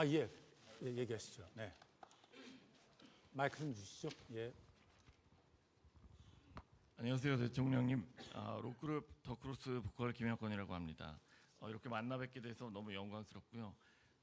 아, 예. 예, 얘기하시죠. 네. 마이크 좀 주시죠. 예. 안녕하세요 대통령님 아, 록그룹 더크로스 보컬 김영권이라고 합니다 어, 이렇게 만나 뵙게 돼서 너무 영광스럽고요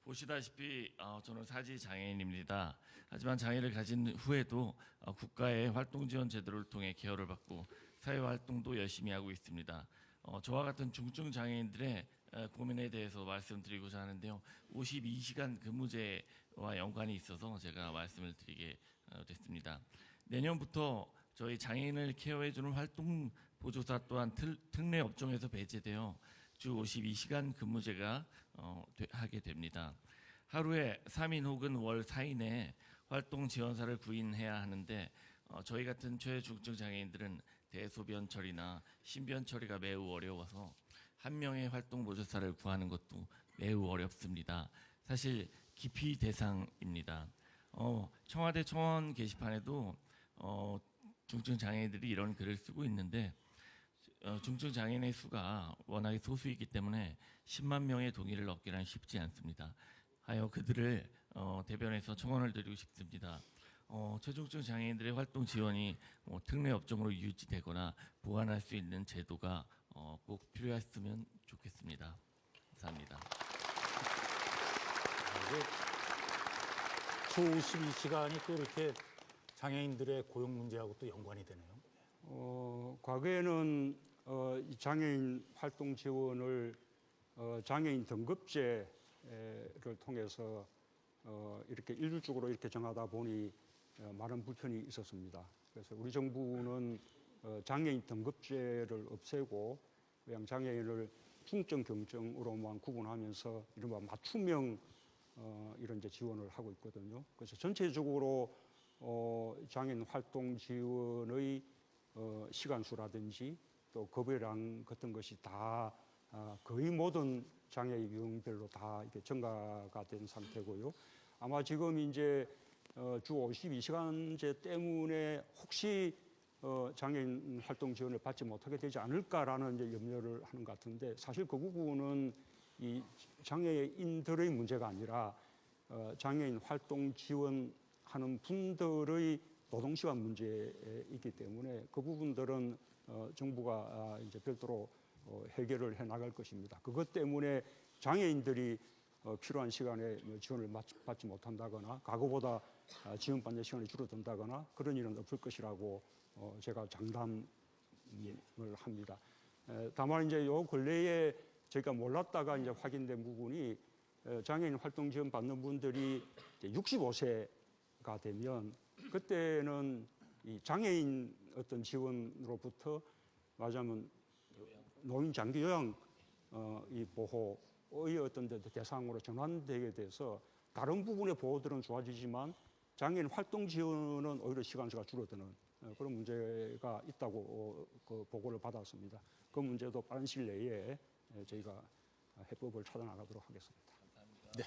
보시다시피 어, 저는 사지 장애인입니다 하지만 장애를 가진 후에도 어, 국가의 활동 지원 제도를 통해 케어를 받고 사회 활동도 열심히 하고 있습니다 어, 저와 같은 중증 장애인들의 에, 고민에 대해서 말씀드리고자 하는데요 52시간 근무제와 연관이 있어서 제가 말씀을 드리게 어, 됐습니다 내년부터 저희 장애인을 케어해주는 활동 보조사 또한 틀- 특례 업종에서 배제되어 주 52시간 근무제가 어, 되- 하게 됩니다. 하루에 3인 혹은 월 4인의 활동 지원사를 구인해야 하는데 어, 저희 같은 최중증 장애인들은 대소변 처리나 신변 처리가 매우 어려워서 한 명의 활동 보조사를 구하는 것도 매우 어렵습니다. 사실 기피 대상입니다. 어, 청와대 청원 게시판에도 어, 중증 장애인들이 이런 글을 쓰고 있는데 어, 중증 장애인의 수가 워낙에 소수이기 때문에 10만 명의 동의를 얻기란 쉽지 않습니다. 하여 그들을 어, 대변해서 청원을 드리고 싶습니다. 어, 최중증 장애인들의 활동 지원이 뭐 특례 업종으로 유지되거나 보완할 수 있는 제도가 어, 꼭 필요했으면 좋겠습니다. 감사합니다. 주 52시간이 또 이렇게 장애인들의 고용 문제하고 또 연관이 되네요. 어, 과거에는 어, 이 장애인 활동 지원을 어, 장애인 등급제를 통해서 어, 이렇게 일률적으로 이렇게 정하다 보니 어, 많은 불편이 있었습니다. 그래서 우리 정부는 어, 장애인 등급제를 없애고 그냥 장애인을 중증 경증으로만 구분하면서 이른바 맞춤형 어, 이런 이제 지원을 하고 있거든요. 그래서 전체적으로 어, 장애인 활동 지원의 어, 시간수라든지 또 급여량 같은 것이 다 아, 거의 모든 장애 유형별로 다 이렇게 증가가 된 상태고요. 아마 지금 이제 어, 주 52시간제 때문에 혹시 어, 장애인 활동 지원을 받지 못하게 되지 않을까라는 이제 염려를 하는 것 같은데 사실 그 부분은 이 장애인들의 문제가 아니라 어, 장애인 활동 지원하는 분들의 노동 시간 문제이기 때문에 그 부분들은 어, 정부가 아, 이제 별도로 어, 해결을 해 나갈 것입니다. 그것 때문에 장애인들이 어, 필요한 시간에 뭐 지원을 받- 받지 못한다거나 과거보다 아, 지원받는 시간이 줄어든다거나 그런 일은 없을 것이라고 어, 제가 장담을 합니다. 에, 다만 이제 요 근래에 저희가 몰랐다가 이제 확인된 부분이 에, 장애인 활동 지원 받는 분들이 65세가 되면 그때는 이 장애인 어떤 지원으로부터 말하자면 노인 장기 요양 어, 이 보호 의 어떤 데- 대상으로 전환되게 돼서 다른 부분의 보호들은 좋아지지만 장애인 활동 지원은 오히려 시간수가 줄어드는 어, 그런 문제가 있다고 어, 그 보고를 받았습니다. 그 문제도 빠른 시일 내에 에, 저희가 해법을 찾아나가도록 하겠습니다. 네.